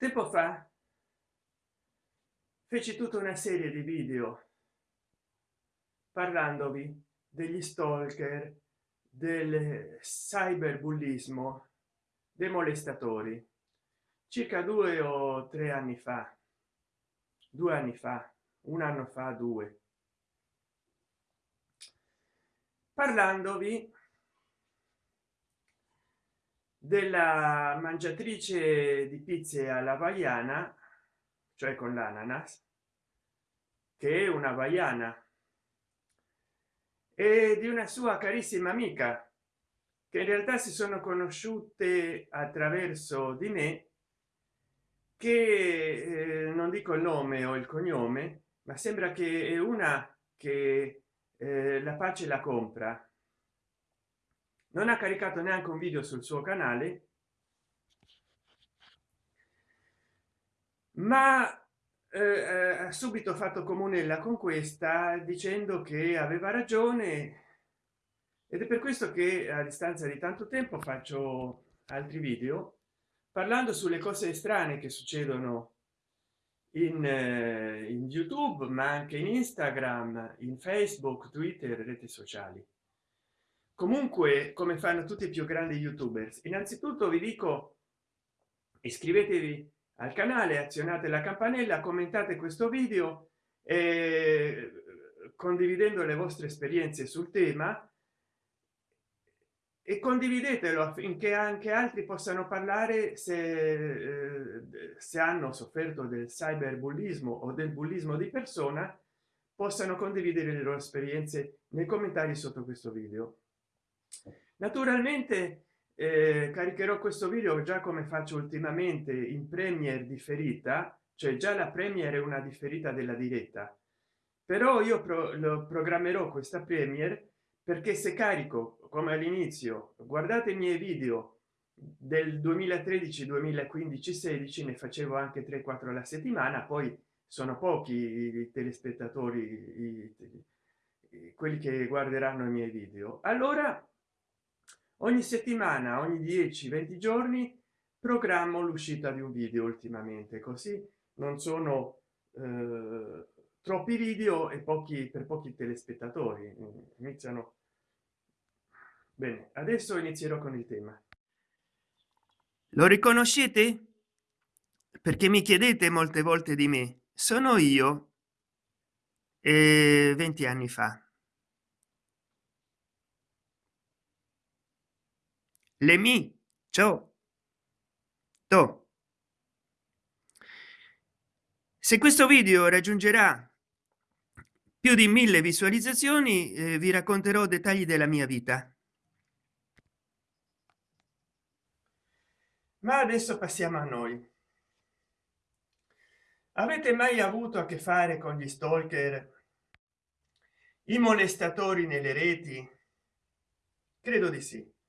tempo fa feci tutta una serie di video parlandovi degli stalker del cyberbullismo dei molestatori circa due o tre anni fa due anni fa un anno fa due. Parlandovi della mangiatrice di pizze alla vaiana cioè con l'ananas che è una vaiana e di una sua carissima amica che in realtà si sono conosciute attraverso di me che eh, non dico il nome o il cognome ma sembra che è una che eh, la pace la compra non ha caricato neanche un video sul suo canale. Ma eh, ha subito fatto comunella con questa dicendo che aveva ragione. Ed è per questo che a distanza di tanto tempo faccio altri video parlando sulle cose strane che succedono in, eh, in youtube ma anche in instagram in facebook twitter reti sociali comunque come fanno tutti i più grandi youtubers innanzitutto vi dico iscrivetevi al canale azionate la campanella commentate questo video e condividendo le vostre esperienze sul tema e condividetelo affinché anche altri possano parlare se, eh, se hanno sofferto del cyberbullismo o del bullismo di persona possano condividere le loro esperienze nei commentari sotto questo video naturalmente eh, caricherò questo video già come faccio ultimamente in premier differita cioè già la premier è una differita della diretta. Però io pro lo programmerò questa premier perché se carico come all'inizio guardate i miei video del 2013 2015 16 ne facevo anche 3 4 alla settimana poi sono pochi i telespettatori i, i, quelli che guarderanno i miei video. Allora ogni settimana ogni 10 20 giorni programmo l'uscita di un video ultimamente così non sono eh, troppi video e pochi per pochi telespettatori. Iniziano bene adesso inizierò con il tema. Lo riconoscete? Perché mi chiedete molte volte di me. Sono io e 20 anni fa le mi. Ciao. To. Se questo video raggiungerà più di mille visualizzazioni eh, vi racconterò dettagli della mia vita. Ma adesso passiamo a noi. Avete mai avuto a che fare con gli stalker? I molestatori nelle reti? Credo di sì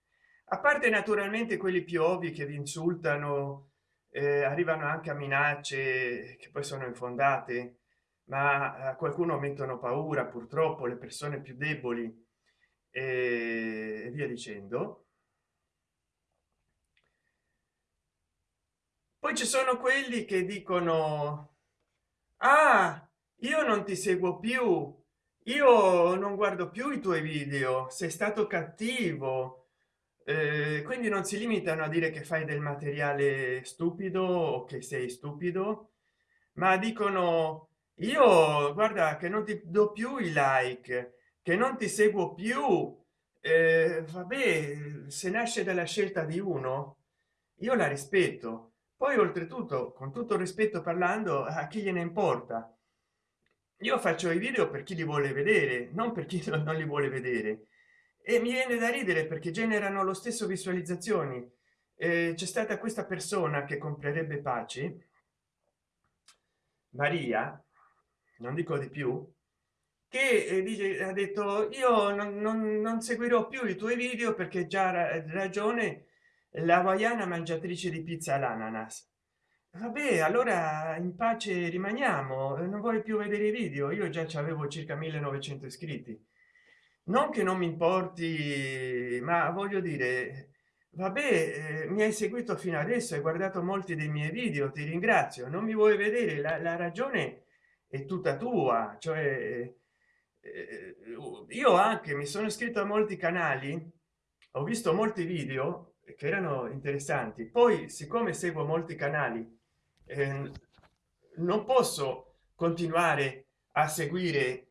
a parte naturalmente quelli più ovvi che vi insultano eh, arrivano anche a minacce che poi sono infondate ma a qualcuno mettono paura purtroppo le persone più deboli e via dicendo. Poi ci sono quelli che dicono ah io non ti seguo più io non guardo più i tuoi video sei stato cattivo eh, quindi non si limitano a dire che fai del materiale stupido o che sei stupido ma dicono io guarda che non ti do più i like che non ti seguo più eh, vabbè se nasce dalla scelta di uno io la rispetto poi oltretutto con tutto rispetto parlando a chi gliene importa? Io faccio i video per chi li vuole vedere non per chi non li vuole vedere e mi viene da ridere perché generano lo stesso visualizzazioni. Eh, c'è stata questa persona che comprerebbe pace maria non dico di più che eh, dice ha detto io non, non, non, seguirò più i tuoi video perché già ragione la hawaiana mangiatrice di pizza all'ananas. Vabbè allora in pace rimaniamo non vuoi più vedere i video? Io già avevo circa 1900 iscritti non che non mi importi ma voglio dire vabbè eh, mi hai seguito fino adesso hai guardato molti dei miei video ti ringrazio. Non mi vuoi vedere? La, la ragione è tutta tua cioè eh, io anche mi sono iscritto a molti canali ho visto molti video che erano interessanti. Poi siccome seguo molti canali eh, non posso continuare a seguire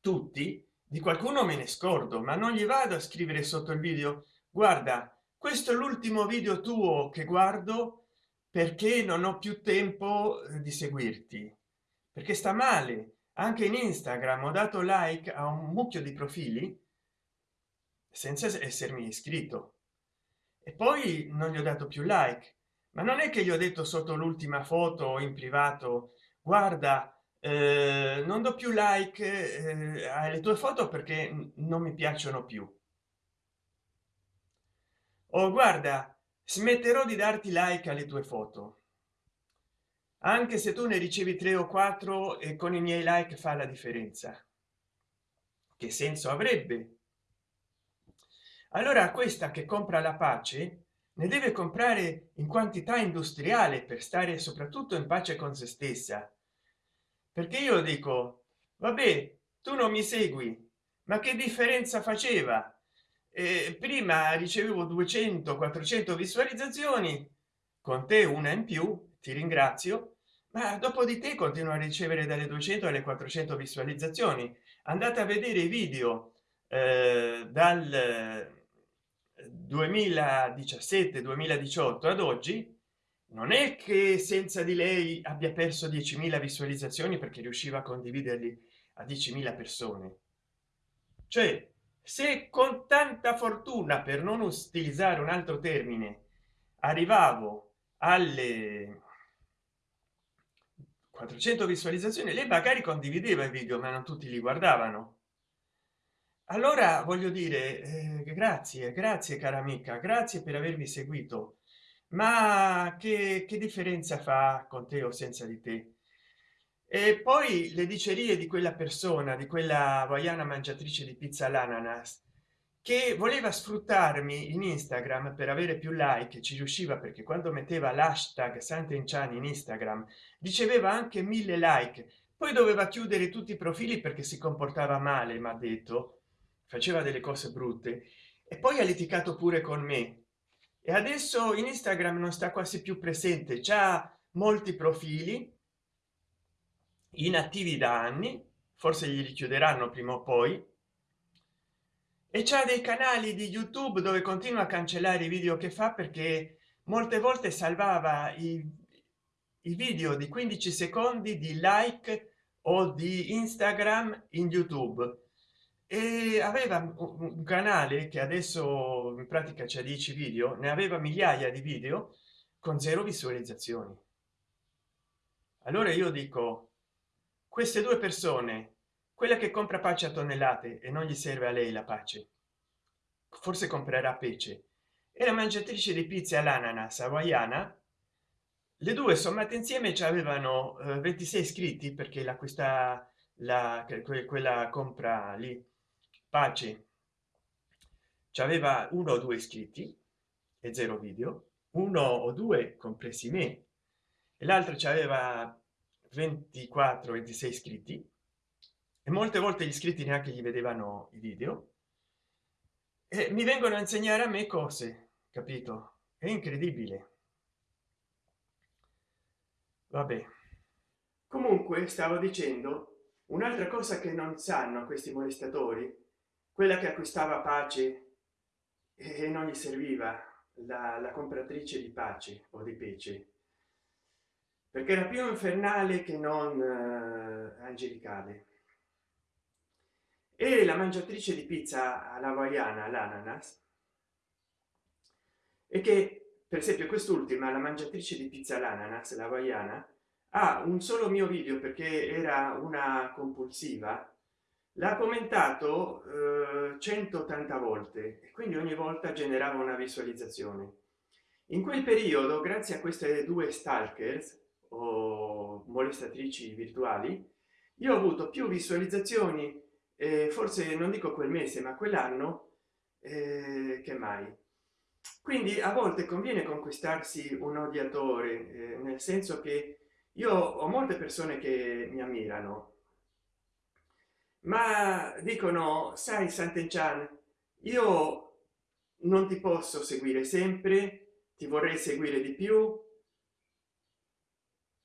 tutti di qualcuno me ne scordo ma non gli vado a scrivere sotto il video. Guarda questo è l'ultimo video tuo che guardo perché non ho più tempo eh, di seguirti. Perché sta male. Anche in instagram ho dato like a un mucchio di profili senza essermi iscritto. E poi non gli ho dato più like. Ma non è che gli ho detto sotto l'ultima foto in privato guarda eh, non do più like eh, alle tue foto perché non mi piacciono più. O oh, guarda smetterò di darti like alle tue foto. Anche se tu ne ricevi tre o quattro e con i miei like fa la differenza. Che senso avrebbe? Allora questa che compra la pace ne deve comprare in quantità industriale per stare soprattutto in pace con se stessa perché io dico vabbè tu non mi segui ma che differenza faceva? Eh, prima ricevevo 200 400 visualizzazioni con te una in più ti ringrazio ma dopo di te continuo a ricevere dalle 200 alle 400 visualizzazioni. Andate a vedere i video eh, dal 2017 2018 ad oggi non è che senza di lei abbia perso 10.000 visualizzazioni perché riusciva a condividerli a 10.000 persone. Cioè se con tanta fortuna per non utilizzare un altro termine arrivavo alle 400 visualizzazioni lei magari condivideva i video ma non tutti li guardavano. Allora voglio dire eh, grazie grazie cara amica grazie per avermi seguito ma che, che differenza fa con te o senza di te? E poi le dicerie di quella persona di quella hawaiana mangiatrice di pizza all'ananas che voleva sfruttarmi in instagram per avere più like ci riusciva perché quando metteva l'hashtag sant'enchan in instagram riceveva anche mille like. Poi doveva chiudere tutti i profili perché si comportava male ma detto. Faceva delle cose brutte. E poi ha litigato pure con me e adesso in instagram non sta quasi più presente già molti profili inattivi da anni forse gli richiuderanno prima o poi e c'è dei canali di youtube dove continua a cancellare i video che fa perché molte volte salvava i, i video di 15 secondi di like o di instagram in youtube e aveva un canale che adesso in pratica c'è 10 video ne aveva migliaia di video con zero visualizzazioni. Allora io dico queste due persone quella che compra pace a tonnellate e non gli serve a lei la pace forse comprerà pece e la mangiatrice di pizza all'ananas hawaiana le due sommate insieme ci avevano eh, 26 iscritti perché l'acquista la quella compra lì pace. Ci aveva uno o due iscritti e zero video uno o due compresi me e l'altro ci aveva 24 26 iscritti e molte volte gli iscritti neanche gli vedevano i video. E mi vengono a insegnare a me cose capito? È incredibile. Vabbè. Comunque stavo dicendo un'altra cosa che non sanno questi molestatori quella che acquistava pace e non gli serviva la, la compratrice di pace o di pece. Perché era più infernale che non eh, angelicale. E la mangiatrice di pizza alla hawaiana l'ananas e che per esempio quest'ultima la mangiatrice di pizza l'ananas la hawaiana ha un solo mio video perché era una compulsiva l'ha commentato eh, 180 volte e quindi ogni volta generava una visualizzazione. In quel periodo grazie a queste due stalkers o molestatrici virtuali io ho avuto più visualizzazioni eh, forse non dico quel mese ma quell'anno eh, che mai. Quindi a volte conviene conquistarsi un odiatore eh, nel senso che io ho molte persone che mi ammirano ma dicono sai sant'enchan io non ti posso seguire sempre ti vorrei seguire di più.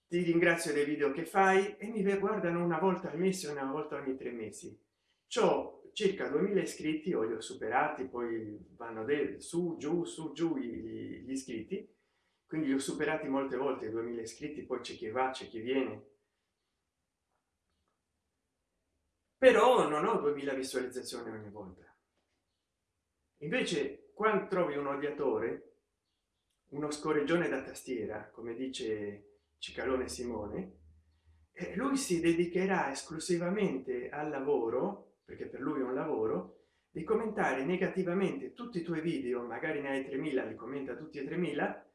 Ti ringrazio dei video che fai e mi guardano una volta al mese una volta ogni tre mesi. Ciò circa 2000 iscritti o li ho superati poi vanno del su giù su giù gli, gli iscritti. Quindi li ho superati molte volte 2000 iscritti poi c'è chi va c'è chi viene però non ho 2000 visualizzazioni ogni volta. Invece quando trovi un odiatore uno scorreggione da tastiera come dice cicalone simone e lui si dedicherà esclusivamente al lavoro perché per lui è un lavoro di commentare negativamente tutti i tuoi video magari ne hai 3000 li commenta tutti e 3000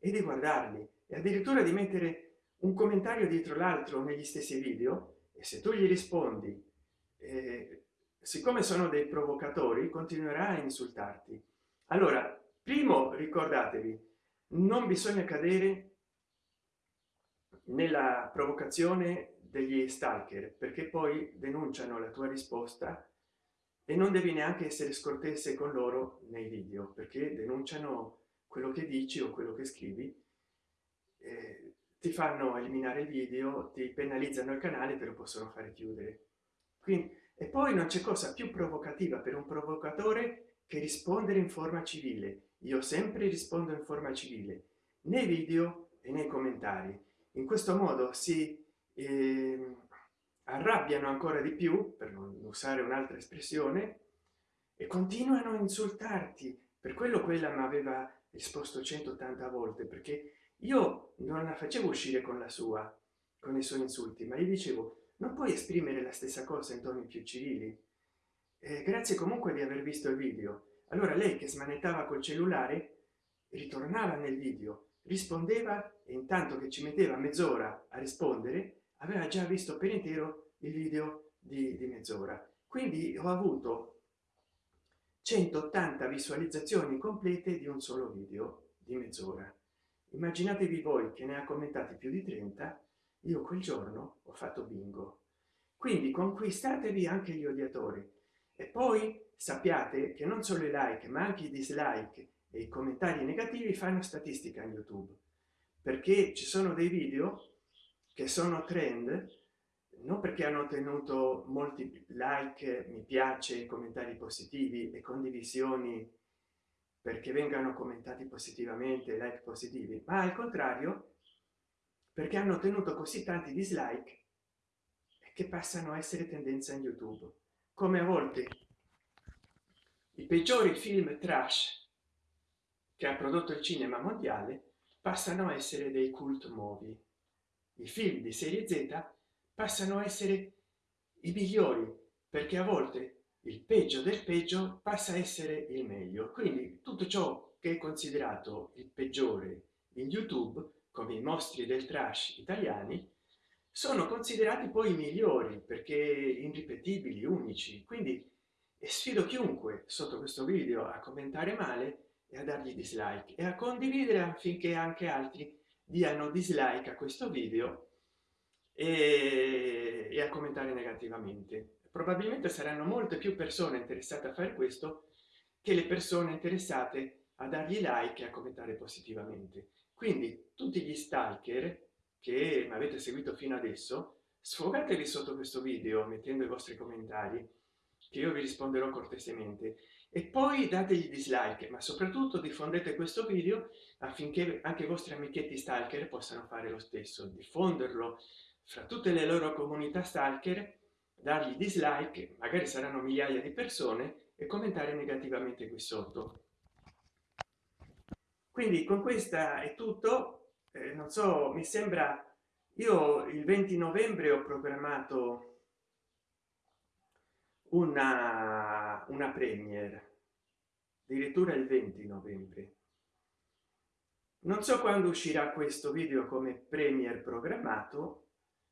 e di guardarli e addirittura di mettere un commentario dietro l'altro negli stessi video e se tu gli rispondi eh, siccome sono dei provocatori continuerà a insultarti. Allora primo ricordatevi non bisogna cadere nella provocazione degli stalker perché poi denunciano la tua risposta e non devi neanche essere scortese con loro nei video perché denunciano quello che dici o quello che scrivi eh, ti fanno eliminare il video ti penalizzano il canale te lo possono fare chiudere quindi e poi non c'è cosa più provocativa per un provocatore che rispondere in forma civile. Io sempre rispondo in forma civile nei video e nei commentari. In questo modo si eh, arrabbiano ancora di più per non usare un'altra espressione e continuano a insultarti. Per quello quella mi aveva risposto 180 volte perché io non la facevo uscire con la sua con i suoi insulti ma gli dicevo non puoi esprimere la stessa cosa in toni più civili. Eh, grazie comunque di aver visto il video. Allora lei che smanettava col cellulare ritornava nel video rispondeva e intanto che ci metteva mezz'ora a rispondere aveva già visto per intero il video di, di mezz'ora. Quindi ho avuto 180 visualizzazioni complete di un solo video di mezz'ora. Immaginatevi voi che ne ha commentati più di 30 io quel giorno ho fatto bingo. Quindi conquistatevi anche gli odiatori. E poi sappiate che non solo i like ma anche i dislike e i commentari negativi fanno statistica in youtube. Perché ci sono dei video che sono trend non perché hanno ottenuto molti like mi piace commentari positivi e condivisioni perché vengano commentati positivamente like positivi ma al contrario perché hanno ottenuto così tanti dislike che passano a essere tendenza in youtube. Come a volte i peggiori film trash che ha prodotto il cinema mondiale passano a essere dei cult movie. I film di serie z passano a essere i migliori perché a volte il peggio del peggio passa a essere il meglio. Quindi tutto ciò che è considerato il peggiore in youtube come i mostri del trash italiani sono considerati poi i migliori perché irripetibili unici. Quindi sfido chiunque sotto questo video a commentare male e a dargli dislike e a condividere affinché anche altri diano dislike a questo video e, e a commentare negativamente. Probabilmente saranno molte più persone interessate a fare questo che le persone interessate a dargli like e a commentare positivamente quindi tutti gli stalker che mi avete seguito fino adesso sfogatevi sotto questo video mettendo i vostri commentari che io vi risponderò cortesemente. E poi dategli dislike ma soprattutto diffondete questo video affinché anche i vostri amichetti stalker possano fare lo stesso diffonderlo fra tutte le loro comunità stalker dargli dislike magari saranno migliaia di persone e commentare negativamente qui sotto quindi con questa è tutto. Eh, non so mi sembra io il 20 novembre ho programmato una una premiere addirittura il 20 novembre. Non so quando uscirà questo video come premier programmato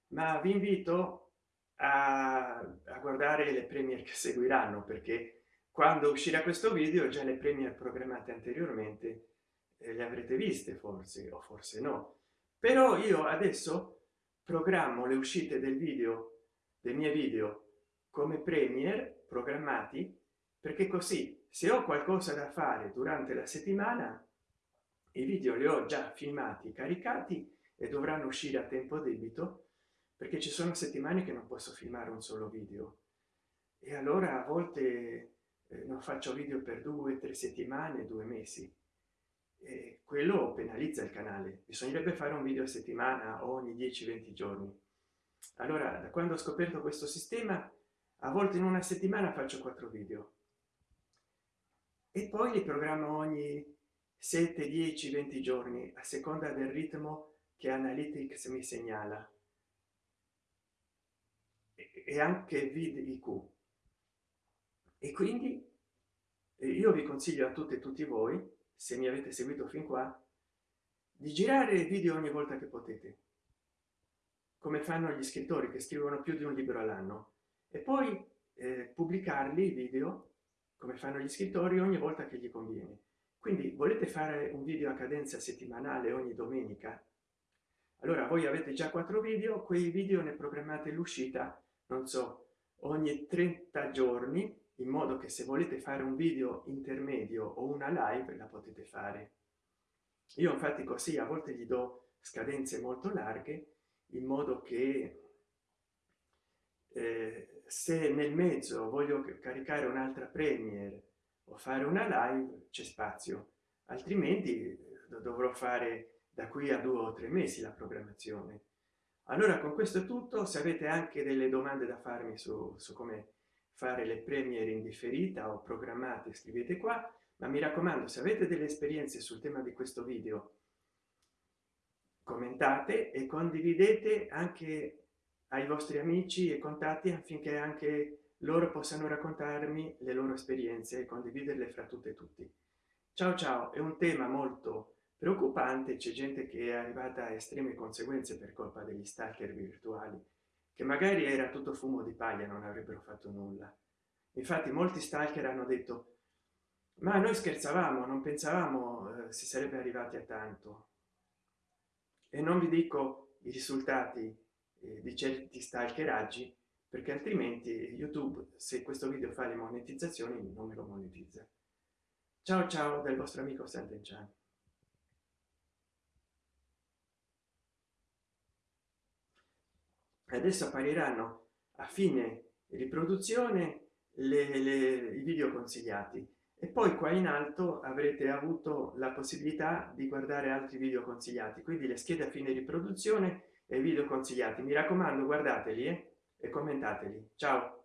ma vi invito a, a guardare le premier che seguiranno perché quando uscirà questo video già le premiere programmate anteriormente eh, le avrete viste forse o forse no. Però io adesso programmo le uscite del video dei miei video come premier programmati perché così se ho qualcosa da fare durante la settimana i video li ho già filmati caricati e dovranno uscire a tempo debito perché ci sono settimane che non posso filmare un solo video. E allora a volte eh, non faccio video per due tre settimane due mesi e quello penalizza il canale. Bisognerebbe fare un video a settimana ogni 10 20 giorni. Allora da quando ho scoperto questo sistema a volte in una settimana faccio quattro video. E poi li programmo ogni 7 10 20 giorni a seconda del ritmo che analytics mi segnala. E anche vidiq e quindi io vi consiglio a tutte e tutti voi se mi avete seguito fin qua di girare video ogni volta che potete. Come fanno gli scrittori che scrivono più di un libro all'anno. E poi eh, pubblicarli video come fanno gli scrittori ogni volta che gli conviene. Quindi volete fare un video a cadenza settimanale ogni domenica? Allora voi avete già quattro video quei video ne programmate l'uscita non so ogni 30 giorni in modo che se volete fare un video intermedio o una live la potete fare. Io infatti così a volte gli do scadenze molto larghe in modo che eh, se nel mezzo voglio caricare un'altra premiere o fare una live c'è spazio. Altrimenti eh, dovrò fare da qui a due o tre mesi la programmazione. Allora con questo è tutto. Se avete anche delle domande da farmi su, su come fare le premiere in differita o programmate scrivete qua ma mi raccomando se avete delle esperienze sul tema di questo video commentate e condividete anche ai vostri amici e contatti affinché anche loro possano raccontarmi le loro esperienze e condividerle fra tutte e tutti. Ciao ciao è un tema molto preoccupante c'è gente che è arrivata a estreme conseguenze per colpa degli stalker virtuali che magari era tutto fumo di paglia non avrebbero fatto nulla. Infatti molti stalker hanno detto ma noi scherzavamo non pensavamo eh, si sarebbe arrivati a tanto e non vi dico i risultati eh, di certi stalkeraggi perché altrimenti youtube se questo video fa le monetizzazioni non me lo monetizza. Ciao ciao del vostro amico Sant'Enchan adesso appariranno a fine riproduzione le, le, i video consigliati. E poi qua in alto avrete avuto la possibilità di guardare altri video consigliati. Quindi le schede a fine riproduzione e video consigliati. Mi raccomando guardateli eh, e commentateli. Ciao